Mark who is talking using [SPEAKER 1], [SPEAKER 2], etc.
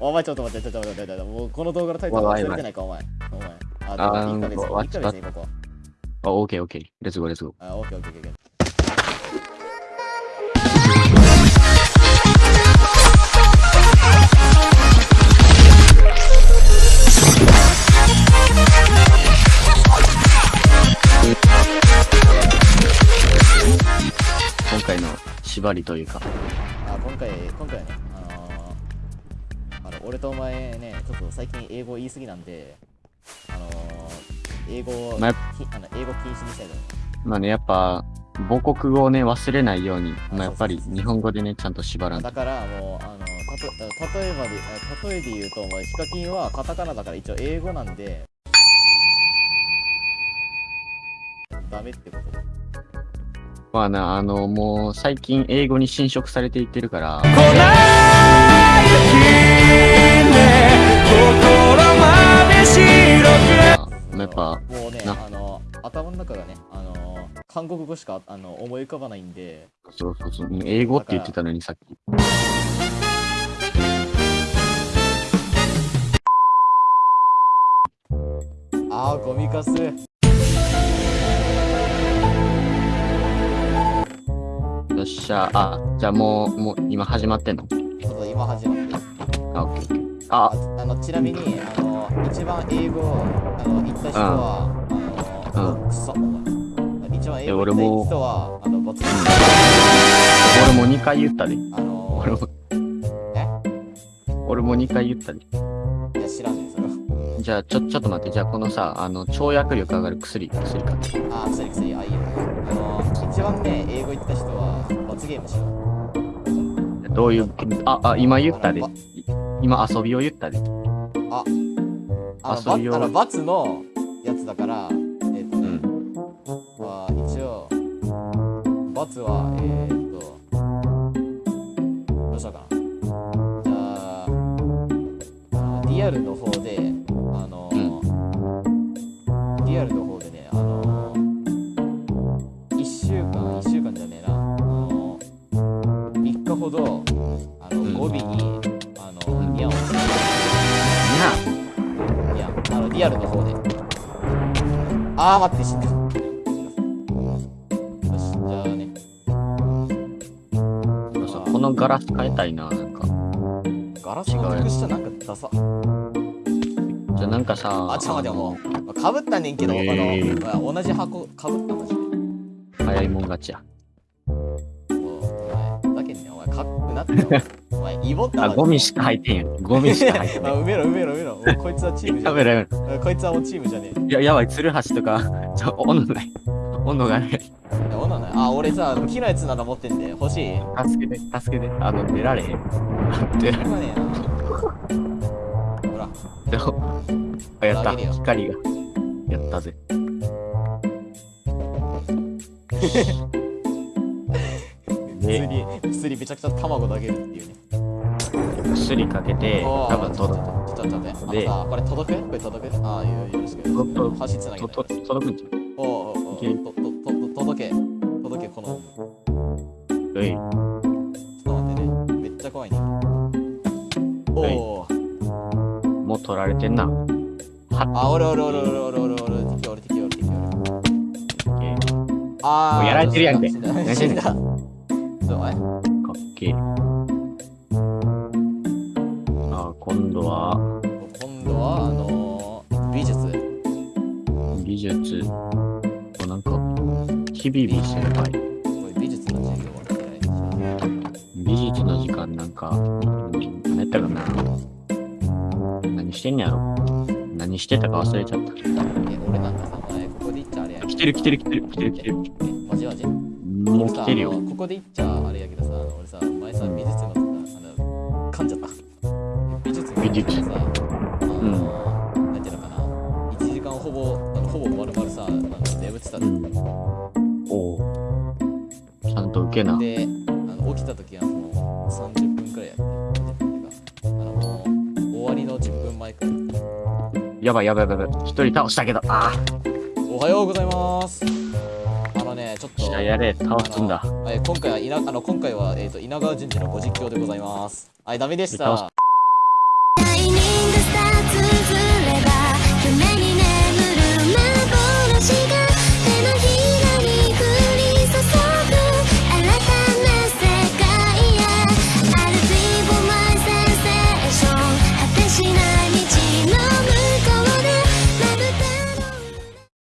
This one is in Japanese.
[SPEAKER 1] お前ちょっと待って、ちょっと待って、待って、もうこの動画のタイトル忘れてないか、お前。お前。あ、
[SPEAKER 2] あー
[SPEAKER 1] 1ヶ月、
[SPEAKER 2] わ
[SPEAKER 1] 1ヶ月ね、ここ。
[SPEAKER 2] あ、オッケーオッケー。レッツゴーレッツゴー。
[SPEAKER 1] あ、オッケーオッケーオッケー。
[SPEAKER 2] 縛りというか。
[SPEAKER 1] あ、今回、今回はね、あのー、あの、俺とお前ね、ちょっと最近英語言い過ぎなんで、あのー、英語を、
[SPEAKER 2] まあ
[SPEAKER 1] の英語禁止にしたいと思う。
[SPEAKER 2] まあね、やっぱ、母国語をね、忘れないように、
[SPEAKER 1] あ
[SPEAKER 2] まあやっぱり日本語でね、ちゃんと縛らんと
[SPEAKER 1] だ。からもう、あの、たと例えばで、あ例えで言うと、お前、ヒカキンはカタカナだから一応英語なんで、ダメってこと
[SPEAKER 2] まあな、あの、もう最近英語に侵食されていってるから、やっぱ、
[SPEAKER 1] もうね、
[SPEAKER 2] な。
[SPEAKER 1] あの、頭の中がね、あの、韓国語しかあの思い浮かばないんで、
[SPEAKER 2] そうそうそう、英語って言ってたのにさっき。
[SPEAKER 1] あー、ゴミかす。
[SPEAKER 2] よっしゃ、あ、じゃあもう、もう今始まってんの？
[SPEAKER 1] ょっと今始まって。
[SPEAKER 2] あ、オッケ。あ、
[SPEAKER 1] あのちなみに、あの、一番英語をあの言った人は、あの、
[SPEAKER 2] うん
[SPEAKER 1] くそ、お前。一番英語
[SPEAKER 2] 俺も
[SPEAKER 1] 言った人は、あの、ボツ
[SPEAKER 2] 俺も2回言ったで。
[SPEAKER 1] あの
[SPEAKER 2] 俺も、俺も2回言ったで。
[SPEAKER 1] いや、知らんねん、それは。
[SPEAKER 2] じゃあ、ちょ、ちょっと待って、じゃあこのさ、あの、跳躍力上がる薬、薬か。
[SPEAKER 1] あー、薬薬、あ、いいよ。あの、一番ね、英語言った人は、罰ゲームしよう。
[SPEAKER 2] どういう、あ、あ、今言ったで
[SPEAKER 1] あ。
[SPEAKER 2] 今遊びを言ったで。
[SPEAKER 1] あの、
[SPEAKER 2] 遊びを
[SPEAKER 1] ばあの罰のやつだから、えっ、とね、
[SPEAKER 2] うん。
[SPEAKER 1] まあ、一応、罰は、えー、っと、どうしようかな。じゃあ、リアルの方で、あの、リアルの方ほど、あの、
[SPEAKER 2] うん
[SPEAKER 1] 語尾に、あの、ニャンをつけて、いや、あの、リアルの方で。あー、待って、死んだ。よし、じゃあね。
[SPEAKER 2] このガラス変えたいな、なんか。
[SPEAKER 1] ガラスの特殊なんかダサ。
[SPEAKER 2] じゃあなんかさ、
[SPEAKER 1] あ、ちょ、待って、もう。かぶったねんけど、
[SPEAKER 2] えー
[SPEAKER 1] あの、同じ箱かぶったマジで。
[SPEAKER 2] 早いもん勝ちや。
[SPEAKER 1] かっこなってよ。お前、イボった
[SPEAKER 2] あ、ゴミしか入ってんやん。ゴミしか入って
[SPEAKER 1] あ、
[SPEAKER 2] ない。
[SPEAKER 1] 埋めろ、埋めろ、埋めろ。こいつはチームじゃ
[SPEAKER 2] やめ
[SPEAKER 1] ね
[SPEAKER 2] ろやめろ。
[SPEAKER 1] え。こいつはもうチームじゃねえ。
[SPEAKER 2] いや、やばい、鶴橋とか、ちょ、温度ない。温度がない。
[SPEAKER 1] いや、女ない。あ、俺さ、木のやつなら持ってんで、欲しい？
[SPEAKER 2] 助けて、助けて。あの、出られへん。出られへん。
[SPEAKER 1] 今ねえな。ほら。
[SPEAKER 2] でもあやった。光が。やったぜ。
[SPEAKER 1] 薬薬めちゃくちゃ卵投げるっていうね。
[SPEAKER 2] 薬かけて多分
[SPEAKER 1] 取って
[SPEAKER 2] た
[SPEAKER 1] ちょっと待って
[SPEAKER 2] で
[SPEAKER 1] これ届く？これ届く？ああいよろしく橋つなげて。
[SPEAKER 2] 届くんじゃ
[SPEAKER 1] んおお
[SPEAKER 2] おお
[SPEAKER 1] ととと届け。届けこの。
[SPEAKER 2] うい。
[SPEAKER 1] ちょっと待ってね。めっちゃ怖いね。おお
[SPEAKER 2] もう取られてんな。
[SPEAKER 1] あおるおるおるおるおるおるおる。敵おる敵おる
[SPEAKER 2] 敵おる
[SPEAKER 1] ああ
[SPEAKER 2] もうやられてるやんけ。何してん
[SPEAKER 1] だ
[SPEAKER 2] 今度は、
[SPEAKER 1] 今度は、あのー、美術。
[SPEAKER 2] 美術。おなんか、ヒビビ先輩。
[SPEAKER 1] 美術の授業
[SPEAKER 2] 美術の時間なんか、うん何やったかな。何してんねやろ。何してたか忘れちゃった。
[SPEAKER 1] ょえ、俺なんかさ、お前、ここで言っちゃあれや
[SPEAKER 2] 来てる来てる来てる来てる来てる。
[SPEAKER 1] え、マジマジ
[SPEAKER 2] もう来てるよ
[SPEAKER 1] ここで言っちゃあれやけどさ、あの俺さ、前さ、美術の。美術の
[SPEAKER 2] 美術
[SPEAKER 1] さ、あの、なんていうのかな、1時間ほぼ、あのほぼ丸々さ、あの眠ってた
[SPEAKER 2] う
[SPEAKER 1] の。
[SPEAKER 2] ん。おうちゃんと受けな。
[SPEAKER 1] で、あの起きた時はもう30分くらいやって、30分っていうか、あの、もう終わりの10分前くらい。
[SPEAKER 2] やばいやばいやばい。一人倒したけど、あ
[SPEAKER 1] おおはようございますあのねちょっと
[SPEAKER 2] やれ、倒すんだ
[SPEAKER 1] はい今回は稲あの今回はえっ、と稲川淳二のご実況でございますはいダメでした